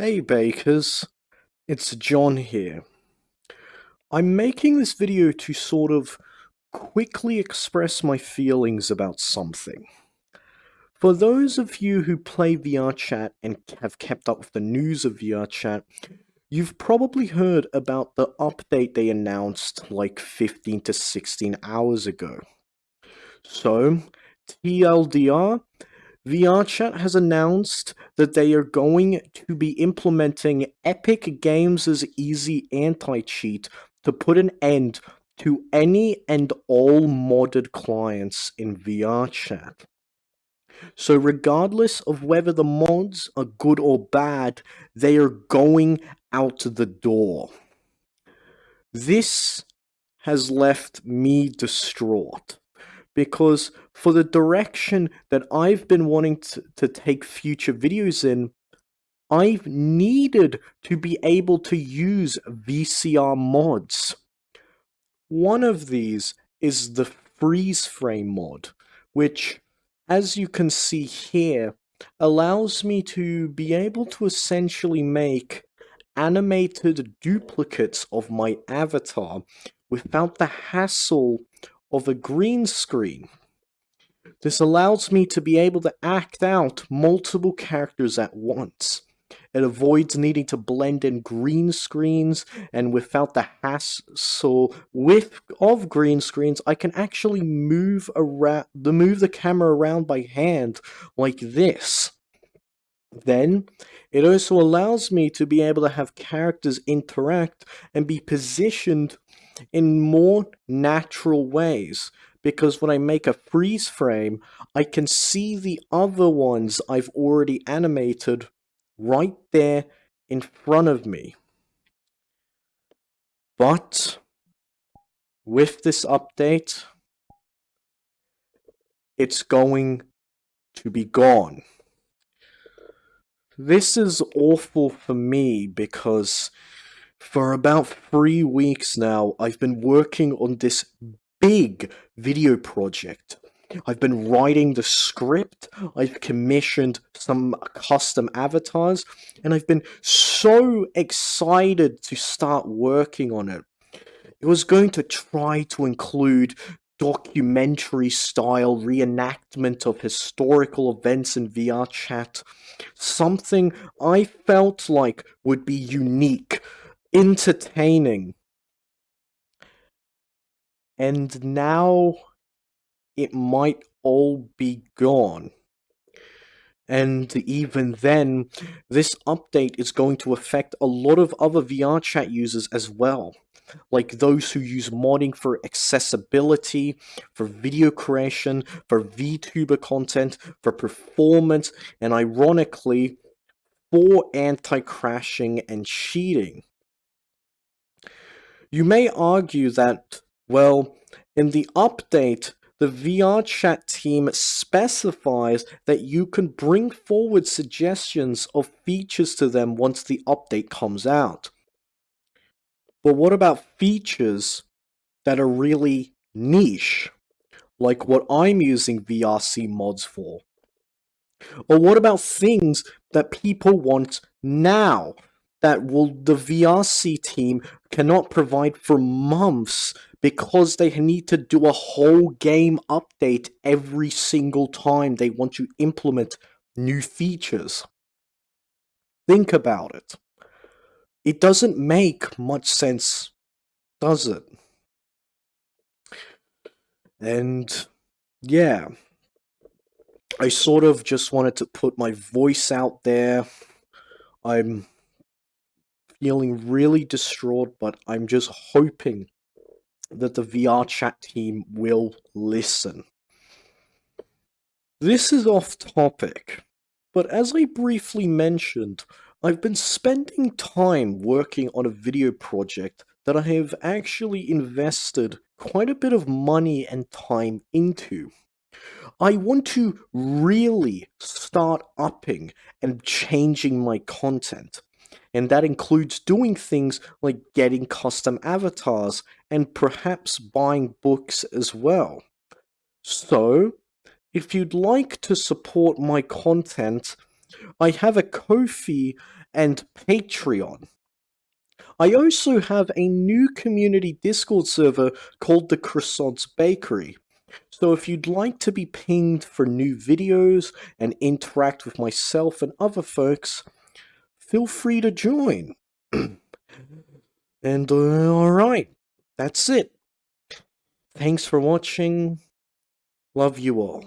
Hey Bakers, it's John here. I'm making this video to sort of quickly express my feelings about something. For those of you who play VRChat and have kept up with the news of VRChat, you've probably heard about the update they announced like 15 to 16 hours ago. So, TLDR, VRChat has announced that they are going to be implementing Epic Games' easy anti-cheat to put an end to any and all modded clients in VRChat. So regardless of whether the mods are good or bad, they are going out the door. This has left me distraught because for the direction that I've been wanting to, to take future videos in, I've needed to be able to use VCR mods. One of these is the freeze frame mod, which, as you can see here, allows me to be able to essentially make animated duplicates of my avatar without the hassle of a green screen. This allows me to be able to act out multiple characters at once. It avoids needing to blend in green screens and without the hassle with of green screens, I can actually move around the move the camera around by hand like this. Then it also allows me to be able to have characters interact and be positioned in more natural ways because when I make a freeze frame, I can see the other ones I've already animated right there in front of me. But with this update, it's going to be gone. This is awful for me because for about three weeks now, I've been working on this big video project. I've been writing the script, I've commissioned some custom avatars, and I've been so excited to start working on it. It was going to try to include documentary style reenactment of historical events in VRChat, something I felt like would be unique entertaining. And now it might all be gone. And even then, this update is going to affect a lot of other VRChat users as well. Like those who use modding for accessibility, for video creation, for VTuber content, for performance, and ironically, for anti-crashing and cheating. You may argue that, well, in the update, the VRChat team specifies that you can bring forward suggestions of features to them once the update comes out. But what about features that are really niche, like what I'm using VRC mods for? Or what about things that people want now, that will the VRC team cannot provide for months because they need to do a whole game update every single time they want to implement new features. Think about it. It doesn't make much sense, does it? And yeah, I sort of just wanted to put my voice out there. I'm feeling really distraught, but I'm just hoping that the VR chat team will listen. This is off topic, but as I briefly mentioned, I've been spending time working on a video project that I have actually invested quite a bit of money and time into. I want to really start upping and changing my content and that includes doing things like getting custom avatars and perhaps buying books as well. So, if you'd like to support my content, I have a Ko-fi and Patreon. I also have a new community Discord server called the Croissants Bakery. So if you'd like to be pinged for new videos and interact with myself and other folks, feel free to join. and uh, alright, that's it. Thanks for watching. Love you all.